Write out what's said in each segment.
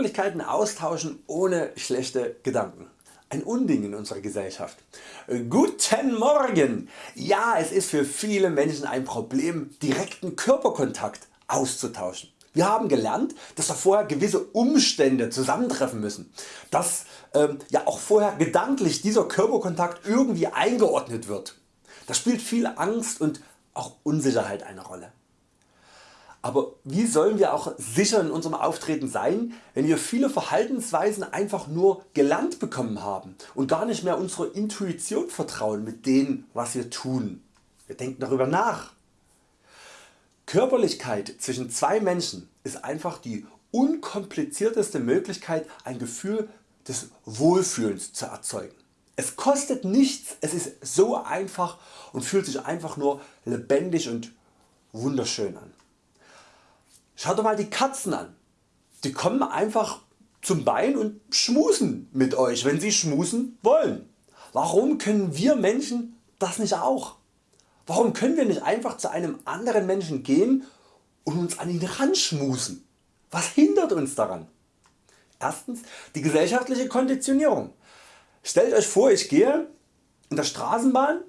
Körperlichkeiten austauschen ohne schlechte Gedanken. Ein Unding in unserer Gesellschaft. Guten Morgen! Ja es ist für viele Menschen ein Problem direkten Körperkontakt auszutauschen. Wir haben gelernt, dass da vorher gewisse Umstände zusammentreffen müssen, dass ähm, ja auch vorher gedanklich dieser Körperkontakt irgendwie eingeordnet wird. Da spielt viel Angst und auch Unsicherheit eine Rolle. Aber wie sollen wir auch sicher in unserem Auftreten sein, wenn wir viele Verhaltensweisen einfach nur gelernt bekommen haben und gar nicht mehr unserer Intuition vertrauen mit dem was wir tun. Wir denken darüber nach. Körperlichkeit zwischen zwei Menschen ist einfach die unkomplizierteste Möglichkeit ein Gefühl des Wohlfühlens zu erzeugen. Es kostet nichts, es ist so einfach und fühlt sich einfach nur lebendig und wunderschön an. Schaut doch mal die Katzen an. Die kommen einfach zum Bein und schmusen mit Euch wenn sie schmusen wollen. Warum können wir Menschen das nicht auch? Warum können wir nicht einfach zu einem anderen Menschen gehen und uns an ihn ranschmusen? Was hindert uns daran? Erstens die gesellschaftliche Konditionierung. Stellt Euch vor ich gehe in der Straßenbahn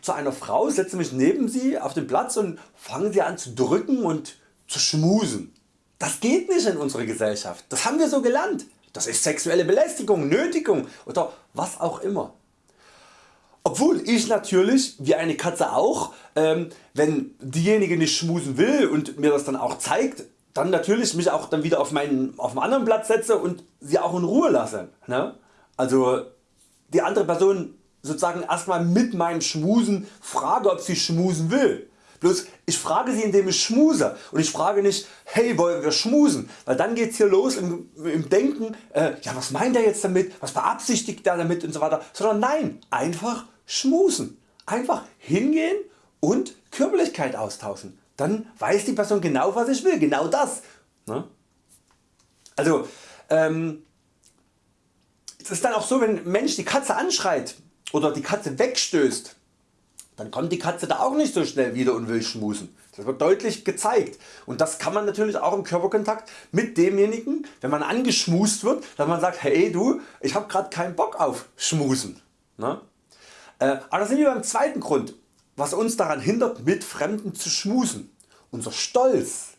zu einer Frau, setze mich neben sie auf den Platz und fange sie an zu drücken und zu schmusen. Das geht nicht in unserer Gesellschaft, das haben wir so gelernt. Das ist sexuelle Belästigung, Nötigung oder was auch immer. Obwohl ich natürlich, wie eine Katze auch, ähm, wenn diejenige nicht schmusen will und mir das dann auch zeigt, dann natürlich mich auch dann wieder auf meinen auf einen anderen Platz setze und sie auch in Ruhe lasse. Ne? Also die andere Person sozusagen erstmal mit meinem Schmusen frage ob sie schmusen will. Bloß ich frage sie indem ich schmuse und ich frage nicht hey wollen wir schmusen, weil dann geht's hier los im, im Denken äh, ja was meint er jetzt damit, was beabsichtigt er damit und so weiter, sondern nein einfach schmusen, einfach hingehen und Körperlichkeit austauschen. Dann weiß die Person genau was ich will, genau das. Ne? Also ähm, es ist dann auch so wenn ein Mensch die Katze anschreit oder die Katze wegstößt dann kommt die Katze da auch nicht so schnell wieder und will schmusen. Das wird deutlich gezeigt und das kann man natürlich auch im Körperkontakt mit demjenigen, wenn man angeschmust wird, dass man sagt hey du ich habe gerade keinen Bock auf schmusen. Ne? Äh, aber da sind wir beim zweiten Grund was uns daran hindert mit Fremden zu schmusen. Unser Stolz.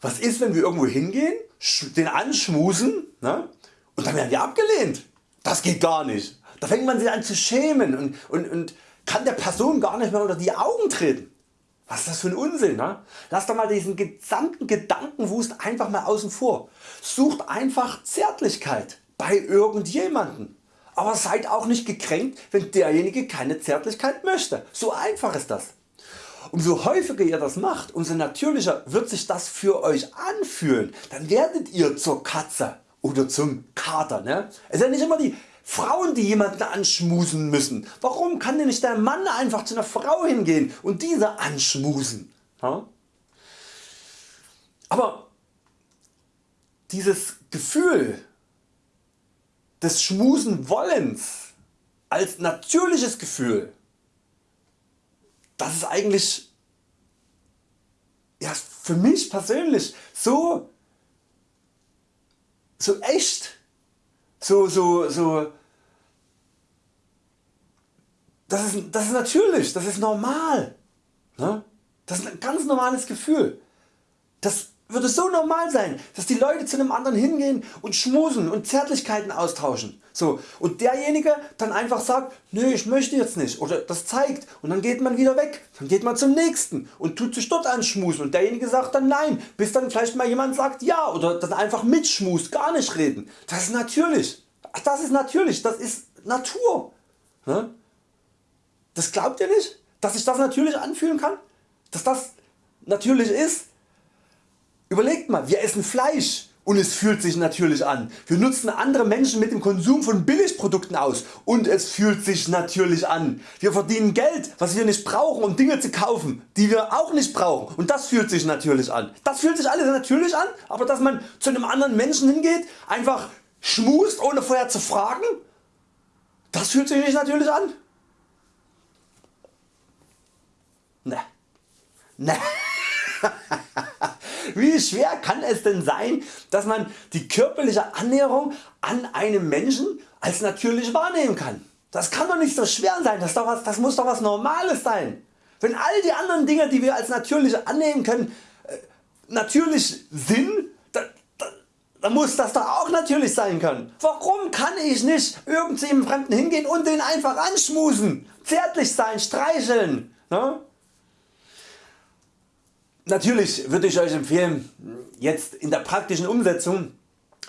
Was ist wenn wir irgendwo hingehen, den anschmusen ne? und dann werden wir abgelehnt. Das geht gar nicht. Da fängt man sich an zu schämen und, und, und kann der Person gar nicht mehr unter die Augen treten. Was ist das für ein Unsinn? Ne? Lass doch mal diesen gesamten Gedankenwust einfach mal außen vor. Sucht einfach Zärtlichkeit bei irgendjemanden. Aber seid auch nicht gekränkt wenn derjenige keine Zärtlichkeit möchte. So einfach ist das. Umso häufiger ihr das macht, umso natürlicher wird sich das für Euch anfühlen. Dann werdet ihr zur Katze oder zum Kater. Ne? Es ist ja nicht immer die Frauen die jemanden anschmusen müssen. Warum kann denn nicht der Mann einfach zu einer Frau hingehen und diese anschmusen? Aber dieses Gefühl des Schmusen wollens als natürliches Gefühl, das ist eigentlich ja, für mich persönlich so, so echt so, so, so, das ist, das ist natürlich, das ist normal. Ne? Das ist ein ganz normales Gefühl. Das würde so normal sein, dass die Leute zu einem anderen hingehen und schmusen und Zärtlichkeiten austauschen. So, und derjenige dann einfach sagt, nö ich möchte jetzt nicht oder das zeigt und dann geht man wieder weg, dann geht man zum nächsten und tut sich dort anschmusen und derjenige sagt dann nein, bis dann vielleicht mal jemand sagt ja oder dann einfach mitschmust, gar nicht reden. Das ist natürlich, das ist natürlich, das ist Natur. Ne? Das glaubt ihr nicht, dass sich das natürlich anfühlen kann, dass das natürlich ist? Überlegt mal, wir essen Fleisch und es fühlt sich natürlich an. Wir nutzen andere Menschen mit dem Konsum von Billigprodukten aus und es fühlt sich natürlich an. Wir verdienen Geld was wir nicht brauchen um Dinge zu kaufen die wir auch nicht brauchen und das fühlt sich natürlich an. Das fühlt sich alles natürlich an, aber dass man zu einem anderen Menschen hingeht, einfach schmust ohne vorher zu fragen, das fühlt sich nicht natürlich an. Ne. Ne. Wie schwer kann es denn sein dass man die körperliche Annäherung an einem Menschen als natürlich wahrnehmen kann? Das kann doch nicht so schwer sein, das, was, das muss doch was Normales sein. Wenn all die anderen Dinge die wir als natürlich annehmen können äh, natürlich sind, dann, dann, dann muss das doch auch natürlich sein können. Warum kann ich nicht irgendeinem Fremden hingehen und den einfach anschmusen, zärtlich sein, streicheln? Ne? Natürlich würde ich Euch empfehlen jetzt in der praktischen Umsetzung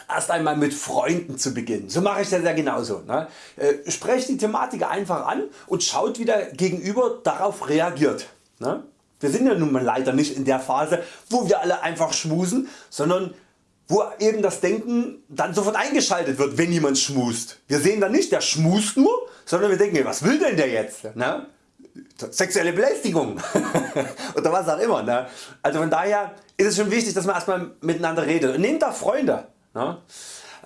erst einmal mit Freunden zu beginnen. So mache ich das ja genauso. Ne? Äh, sprecht die Thematik einfach an und schaut wie der Gegenüber darauf reagiert. Ne? Wir sind ja nun mal leider nicht in der Phase wo wir alle einfach schmusen, sondern wo eben das Denken dann sofort eingeschaltet wird wenn jemand schmust. Wir sehen dann nicht der schmust nur, sondern wir denken was will denn der jetzt? Ne? Sexuelle Belästigung oder was auch immer. Ne? Also von daher ist es schon wichtig dass man erstmal miteinander redet und nehmt da Freunde. Ne?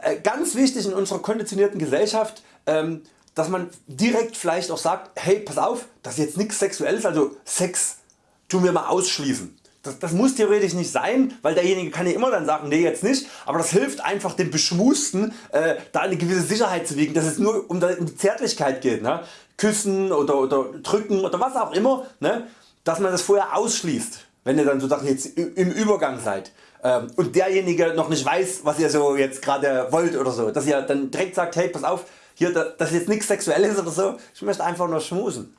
Äh, ganz wichtig in unserer konditionierten Gesellschaft ähm, dass man direkt vielleicht auch sagt hey pass auf das ist jetzt nichts sexuelles also Sex tun wir mal ausschließen. Das, das, muss theoretisch nicht sein, weil derjenige kann ja immer dann sagen, nee jetzt nicht, aber das hilft einfach dem Beschmusten äh, da eine gewisse Sicherheit zu wiegen, dass es nur um die Zärtlichkeit geht. Ne? Küssen oder, oder drücken oder was auch immer, ne? dass man das vorher ausschließt, wenn ihr dann so jetzt im Übergang seid ähm, und derjenige noch nicht weiß was ihr so jetzt gerade wollt oder so, dass ihr dann direkt sagt hey pass auf, hier, das ist jetzt nichts sexuelles oder so, ich möchte einfach nur schmusen.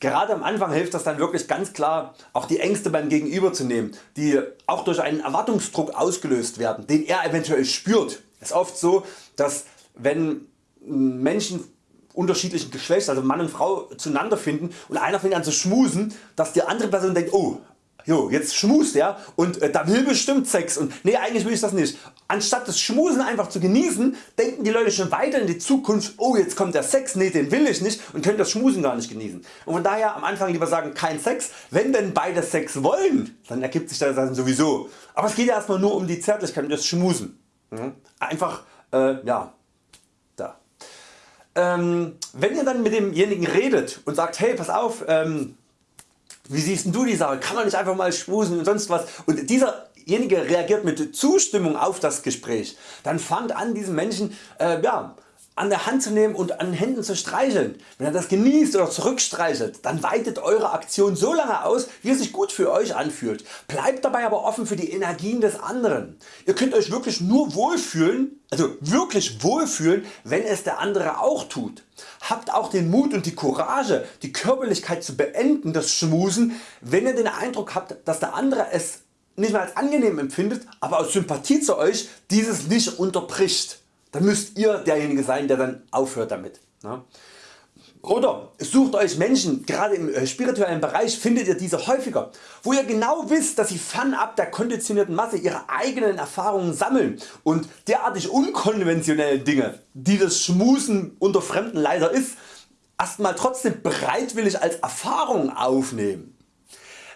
Gerade am Anfang hilft das dann wirklich ganz klar auch die Ängste beim Gegenüber zu nehmen, die auch durch einen Erwartungsdruck ausgelöst werden, den er eventuell spürt. Es ist oft so, dass wenn Menschen unterschiedlichen Geschlechts, also Mann und Frau zueinander finden und einer fängt an zu schmusen, dass die andere Person denkt, oh Jo, jetzt schmust er und äh, da will bestimmt Sex und nee eigentlich will ich das nicht. Anstatt das Schmusen einfach zu genießen, denken die Leute schon weiter in die Zukunft, oh jetzt kommt der Sex, nee den will ich nicht und können das Schmusen gar nicht genießen. Und von daher am Anfang lieber sagen kein Sex, wenn denn beide Sex wollen, dann ergibt sich das dann sowieso. Aber es geht ja erstmal nur um die Zärtlichkeit und das Schmusen. Mhm. Einfach äh, ja, da. Ähm, wenn ihr dann mit demjenigen redet und sagt hey pass auf, ähm, wie siehst du die Sache, kann man nicht einfach mal schmusen und sonst was? Und dieserjenige reagiert mit Zustimmung auf das Gespräch, dann fangt an diesen Menschen äh, ja, an der Hand zu nehmen und an den Händen zu streicheln. Wenn er das genießt oder zurückstreichelt, dann weitet Eure Aktion so lange aus wie es sich gut für Euch anfühlt. Bleibt dabei aber offen für die Energien des anderen. Ihr könnt Euch wirklich nur wohlfühlen, also wirklich wohlfühlen wenn es der andere auch tut. Habt auch den Mut und die Courage die Körperlichkeit zu beenden, das Schmusen, wenn ihr den Eindruck habt dass der andere es nicht mehr als angenehm empfindet, aber aus Sympathie zu Euch dieses nicht unterbricht dann müsst ihr derjenige sein der dann aufhört damit. Ne? Oder sucht Euch Menschen, gerade im äh, spirituellen Bereich findet ihr diese häufiger, wo ihr genau wisst dass sie fernab der konditionierten Masse ihre eigenen Erfahrungen sammeln und derartig unkonventionelle Dinge, die das Schmusen unter Fremden leider ist, erstmal trotzdem bereitwillig als Erfahrung aufnehmen.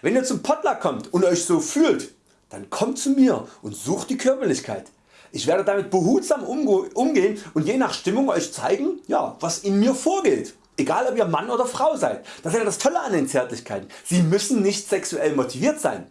Wenn ihr zum Potluck kommt und Euch so fühlt, dann kommt zu mir und sucht die Körperlichkeit. Ich werde damit behutsam umgehen und je nach Stimmung Euch zeigen ja, was in mir vorgeht. Egal ob ihr Mann oder Frau seid. Das ist ja das Tolle an den Zärtlichkeiten. Sie müssen nicht sexuell motiviert sein.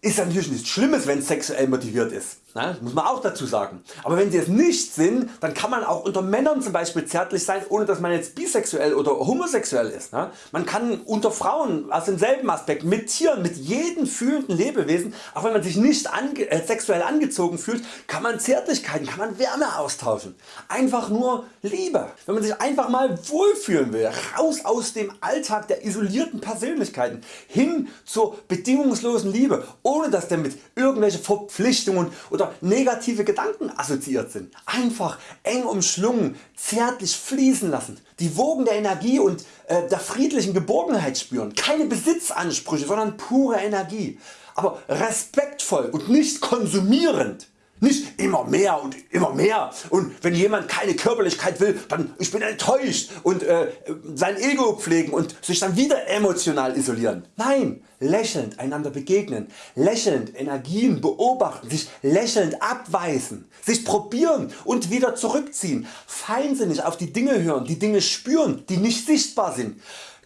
Ist natürlich nichts Schlimmes wenn es sexuell motiviert ist. Ne? Muss man auch dazu sagen. Aber wenn sie es nicht sind, dann kann man auch unter Männern zum Beispiel zärtlich sein, ohne dass man jetzt bisexuell oder homosexuell ist. Ne? Man kann unter Frauen aus demselben Aspekt, mit Tieren, mit jedem fühlenden Lebewesen, auch wenn man sich nicht ange äh, sexuell angezogen fühlt, kann man Zärtlichkeiten, kann man Wärme austauschen. Einfach nur Liebe. Wenn man sich einfach mal wohlfühlen will, raus aus dem Alltag der isolierten Persönlichkeiten, hin zur bedingungslosen Liebe, ohne dass der mit irgendwelche Verpflichtungen oder negative Gedanken assoziiert sind. Einfach eng umschlungen, zärtlich fließen lassen, die Wogen der Energie und äh, der friedlichen Geborgenheit spüren. Keine Besitzansprüche, sondern pure Energie. Aber respektvoll und nicht konsumierend. Nicht immer mehr und immer mehr. Und wenn jemand keine Körperlichkeit will, dann ich bin enttäuscht. Und äh, sein Ego pflegen und sich dann wieder emotional isolieren. Nein, lächelnd einander begegnen, lächelnd Energien beobachten, sich lächelnd abweisen, sich probieren und wieder zurückziehen, feinsinnig auf die Dinge hören, die Dinge spüren, die nicht sichtbar sind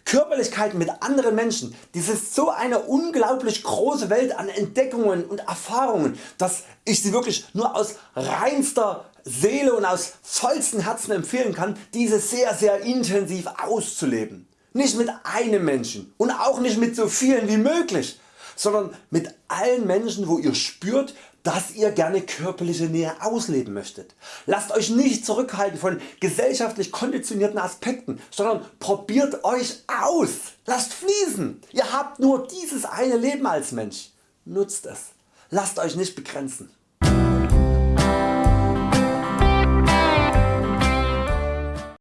Körperlichkeit mit anderen Menschen, dies ist so eine unglaublich große Welt an Entdeckungen und Erfahrungen, dass ich sie wirklich nur aus reinster Seele und aus vollstem Herzen empfehlen kann diese sehr sehr intensiv auszuleben. Nicht mit einem Menschen und auch nicht mit so vielen wie möglich, sondern mit allen Menschen wo ihr spürt dass ihr gerne körperliche Nähe ausleben möchtet. Lasst Euch nicht zurückhalten von gesellschaftlich konditionierten Aspekten, sondern probiert Euch aus. Lasst fließen. Ihr habt nur dieses eine Leben als Mensch. Nutzt es. Lasst Euch nicht begrenzen.